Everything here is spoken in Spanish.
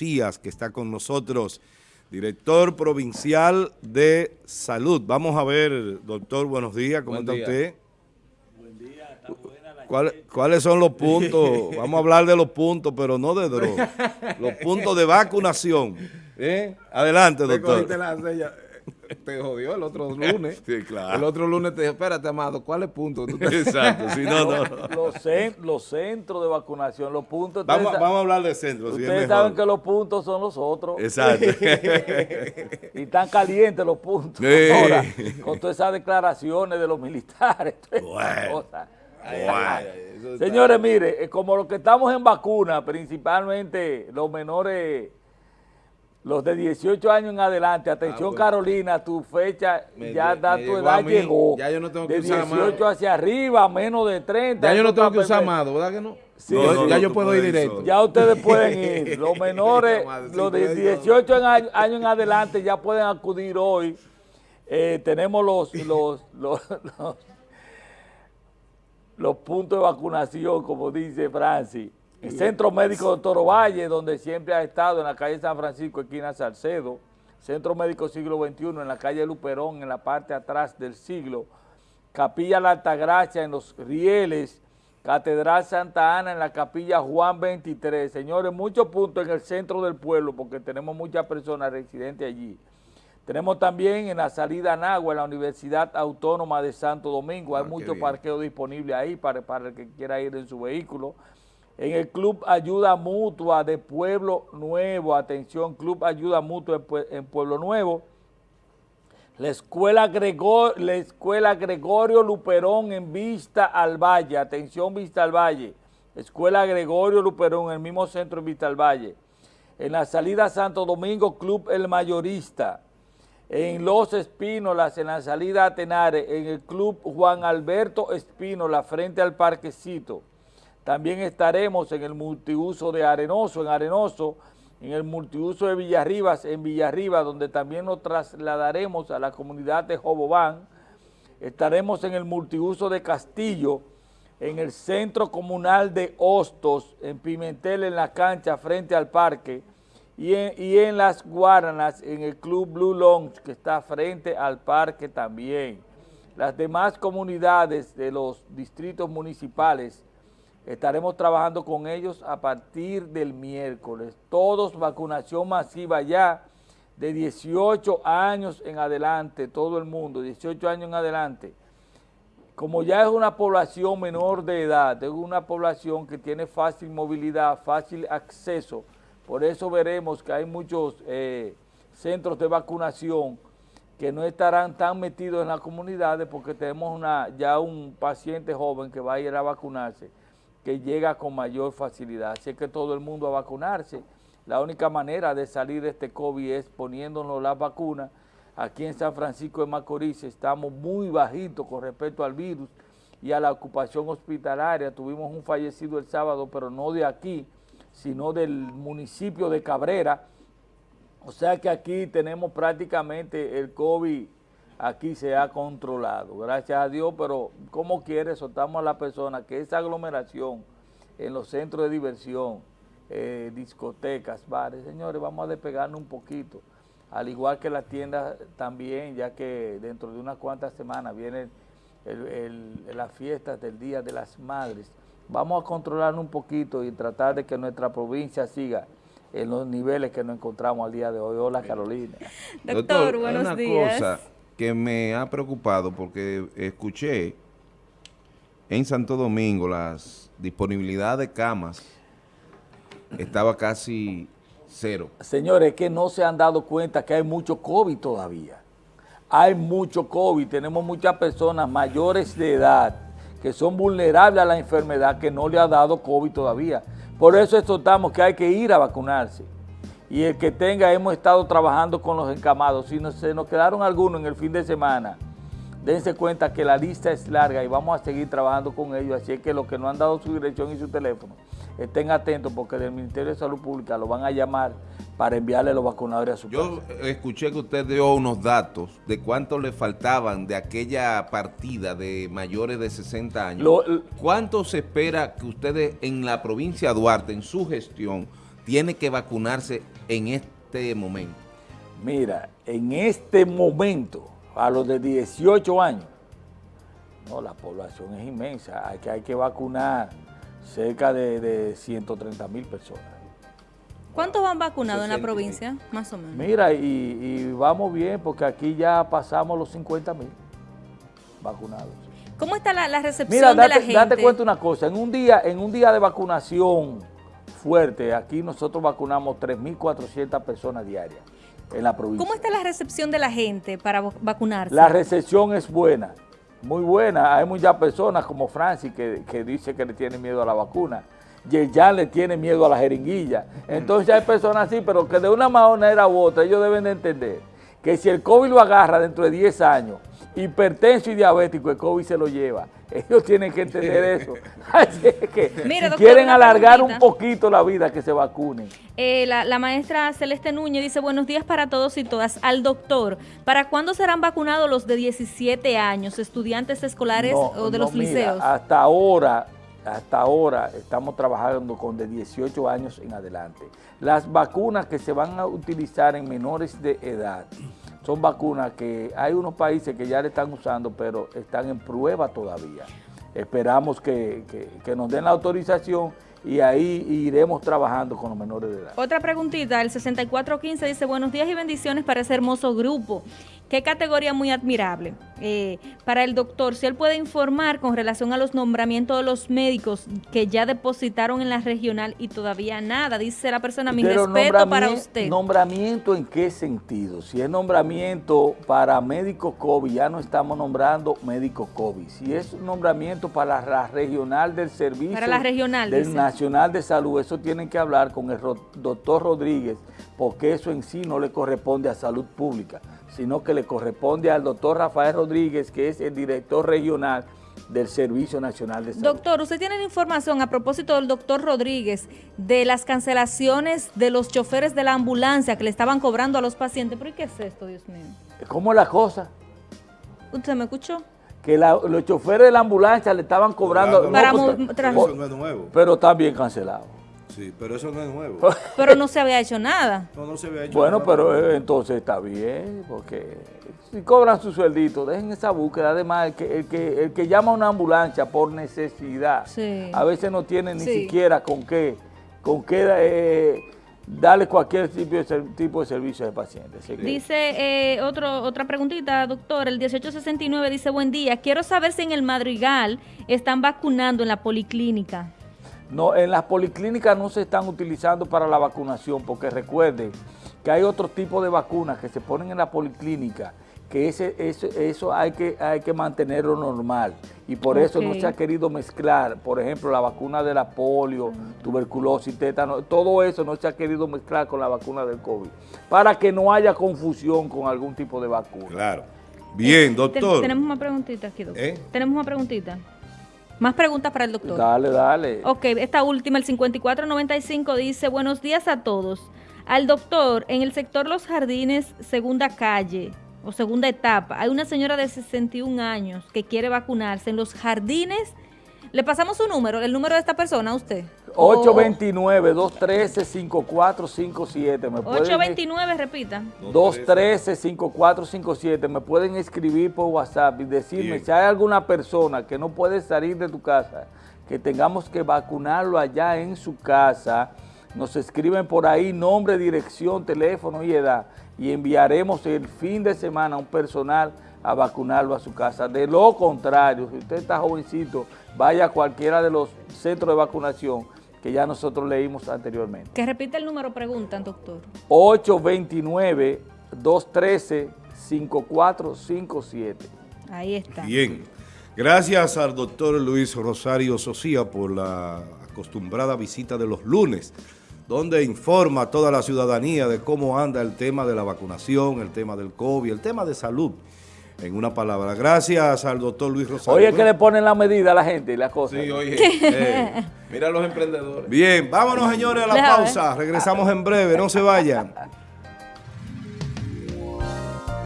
Que está con nosotros, director provincial de salud. Vamos a ver, doctor, buenos días, ¿cómo está usted? Buen día, está buena la ¿Cuáles son los puntos? Vamos a hablar de los puntos, pero no de droga. los puntos de vacunación. ¿Eh? Adelante, doctor te jodió el otro lunes. sí, claro. El otro lunes te dijo, espérate, amado, ¿cuál es punto? Exacto, si no, no. Los, los, centros de vacunación, los puntos... Vamos, vamos a hablar de centros. Ustedes saben que los puntos son los otros. Exacto. y están calientes los puntos. Ahora, con todas esas declaraciones de los militares. Bueno. Señores, mire, eh, como los que estamos en vacuna, principalmente los menores los de 18 años en adelante, atención ah, pues. Carolina, tu fecha, ya da tu edad llegó. Ya yo no tengo que de 18 hacia arriba, menos de 30. Ya yo no tengo que usar amado, ¿verdad que no? Sí, ya yo puedo ir directo. Ya ustedes pueden ir. Los menores, los de 18 años en adelante ya pueden acudir hoy. Eh, tenemos los, los, los, los puntos de vacunación, como dice Francis. El Centro Médico de Toro Valle, donde siempre ha estado en la calle San Francisco, esquina Salcedo. Centro Médico Siglo XXI, en la calle Luperón, en la parte atrás del siglo. Capilla La Altagracia, en los Rieles. Catedral Santa Ana, en la Capilla Juan 23. Señores, muchos puntos en el centro del pueblo, porque tenemos muchas personas residentes allí. Tenemos también en la salida Nagua, en la Universidad Autónoma de Santo Domingo. Hay ah, mucho parqueo disponible ahí para, para el que quiera ir en su vehículo en el Club Ayuda Mutua de Pueblo Nuevo, atención, Club Ayuda Mutua en Pueblo Nuevo, la escuela, la escuela Gregorio Luperón en Vista al Valle, atención Vista al Valle, Escuela Gregorio Luperón en el mismo centro en Vista al Valle, en la salida Santo Domingo, Club El Mayorista, en Los Espínolas, en la salida Atenares, en el Club Juan Alberto Espínola, frente al Parquecito, también estaremos en el multiuso de Arenoso, en Arenoso, en el multiuso de Villarribas, en Villarriba, donde también nos trasladaremos a la comunidad de Jobobán. Estaremos en el multiuso de Castillo, en el centro comunal de Hostos, en Pimentel, en la cancha, frente al parque, y en, y en Las Guaranas, en el Club Blue Lounge, que está frente al parque también. Las demás comunidades de los distritos municipales Estaremos trabajando con ellos a partir del miércoles. Todos vacunación masiva ya de 18 años en adelante, todo el mundo, 18 años en adelante. Como ya es una población menor de edad, es una población que tiene fácil movilidad, fácil acceso, por eso veremos que hay muchos eh, centros de vacunación que no estarán tan metidos en las comunidades porque tenemos una, ya un paciente joven que va a ir a vacunarse que llega con mayor facilidad. Así que todo el mundo a vacunarse. La única manera de salir de este COVID es poniéndonos las vacunas. Aquí en San Francisco de Macorís estamos muy bajitos con respecto al virus y a la ocupación hospitalaria. Tuvimos un fallecido el sábado, pero no de aquí, sino del municipio de Cabrera. O sea que aquí tenemos prácticamente el COVID aquí se ha controlado, gracias a Dios, pero como quiere, soltamos a la persona que esa aglomeración en los centros de diversión, eh, discotecas, bares, señores, vamos a despegarnos un poquito, al igual que las tiendas también, ya que dentro de unas cuantas semanas vienen las fiestas del Día de las Madres, vamos a controlarnos un poquito y tratar de que nuestra provincia siga en los niveles que nos encontramos al día de hoy. Hola Carolina. Doctor, buenos días que me ha preocupado porque escuché en Santo Domingo las disponibilidad de camas estaba casi cero. Señores, que no se han dado cuenta que hay mucho COVID todavía. Hay mucho COVID, tenemos muchas personas mayores de edad que son vulnerables a la enfermedad que no le ha dado COVID todavía. Por eso exhortamos que hay que ir a vacunarse y el que tenga, hemos estado trabajando con los encamados. Si se nos quedaron algunos en el fin de semana, dense cuenta que la lista es larga y vamos a seguir trabajando con ellos. Así es que los que no han dado su dirección y su teléfono, estén atentos porque del Ministerio de Salud Pública lo van a llamar para enviarle los vacunadores a su Yo escuché que usted dio unos datos de cuánto le faltaban de aquella partida de mayores de 60 años. ¿Cuánto se espera que ustedes en la provincia de Duarte, en su gestión, tiene que vacunarse en este momento? Mira, en este momento, a los de 18 años, no, la población es inmensa, hay que, hay que vacunar cerca de, 130 mil personas. ¿Cuántos van vacunados en la provincia, más o menos? Mira, y, vamos bien porque aquí ya pasamos los 50 mil vacunados. ¿Cómo está la, recepción de la gente? Date cuenta una cosa, en un día, en un día de vacunación fuerte, aquí nosotros vacunamos 3.400 personas diarias en la provincia. ¿Cómo está la recepción de la gente para vacunarse? La recepción es buena muy buena. Hay muchas personas como Francis que, dice que le tiene miedo a la vacuna. ya le tiene miedo a la jeringuilla. Entonces hay personas así, pero que de una manera u otra ellos deben de entender que si el COVID lo agarra dentro de 10 años, hipertenso y diabético, el COVID se lo lleva. Ellos tienen que entender eso. Así que si quieren alargar un poquito la vida, que se vacunen. Eh, la, maestra Celeste Núñez dice, buenos días para todos y todas. Al doctor, ¿para cuándo serán vacunados los de 17 años, estudiantes escolares o de los liceos? Hasta ahora, hasta ahora estamos trabajando con de 18 años en adelante. Las vacunas que se van a utilizar en menores de edad son vacunas que hay unos países que ya le están usando, pero están en prueba todavía. Esperamos que, que nos den la autorización y ahí iremos trabajando con los menores de edad. Otra preguntita, el 6415 dice, buenos días y bendiciones para ese hermoso grupo. Qué categoría muy admirable. Eh, para el doctor, si él puede informar con relación a los nombramientos de los médicos que ya depositaron en la regional y todavía nada, dice la persona, mi respeto para usted. ¿Nombramiento en qué sentido? Si es nombramiento para médico COVID, ya no estamos nombrando médico COVID. Si es nombramiento para la regional del servicio para la regional, del Nacional de Salud, eso tienen que hablar con el doctor Rodríguez, porque eso en sí no le corresponde a salud pública sino que le corresponde al doctor Rafael Rodríguez, que es el director regional del Servicio Nacional de Salud. Doctor, usted tiene información a propósito del doctor Rodríguez de las cancelaciones de los choferes de la ambulancia que le estaban cobrando a los pacientes. ¿Pero qué es esto, Dios mío? ¿Cómo la cosa? ¿Usted me escuchó? Que los choferes de la ambulancia le estaban cobrando... Para eso no es nuevo. Pero está bien cancelado. Sí, pero eso no es nuevo. pero no se había hecho nada. No, no se había hecho bueno, pero eh, entonces está bien, porque si cobran su sueldito, dejen esa búsqueda. Además, el que, el que, el que llama a una ambulancia por necesidad, a veces no tiene ni siquiera con qué, con qué eh, darle cualquier tipo de, tipo de servicio al paciente. Dice eh, otro, otra preguntita, doctor, el 1869 dice, buen día, quiero saber si en el Madrigal están vacunando en la policlínica. No, en las policlínicas no se están utilizando para la vacunación, porque recuerden que hay otro tipo de vacunas que se ponen en la policlínica, que ese, eso hay que, hay que mantenerlo normal. Y por eso no se ha querido mezclar, por ejemplo, la vacuna de la polio, tuberculosis, tétano, todo eso no se ha querido mezclar con la vacuna del COVID, para que no haya confusión con algún tipo de vacuna. Claro. Bien, doctor. tenemos una preguntita aquí, doctor. ¿Eh? Tenemos una preguntita. Más preguntas para el doctor. Dale, dale. Ok, esta última, el 5495, dice, buenos días a todos. Al doctor, en el sector Los Jardines, segunda calle o segunda etapa, hay una señora de 61 años que quiere vacunarse en Los Jardines le pasamos su número, el número de esta persona a usted. 829-213-5457. 829, repita. 213-5457. Me pueden escribir por WhatsApp y decirme si hay alguna persona que no puede salir de tu casa, que tengamos que vacunarlo allá en su casa. Nos escriben por ahí nombre, dirección, teléfono y edad y enviaremos el fin de semana un personal a vacunarlo a su casa. De lo contrario, si usted está jovencito, vaya a cualquiera de los centros de vacunación que ya nosotros leímos anteriormente. Que repite el número, preguntan, doctor. 829-213-5457. Ahí está. Bien. Gracias al doctor Luis Rosario Socía por la acostumbrada visita de los lunes, donde informa a toda la ciudadanía de cómo anda el tema de la vacunación, el tema del COVID, el tema de salud en una palabra. Gracias al doctor Luis Rosario. Oye, que le ponen la medida a la gente y las cosas. Sí, oye. Eh, mira a los emprendedores. Bien, vámonos señores a la pausa. Regresamos en breve, no se vayan.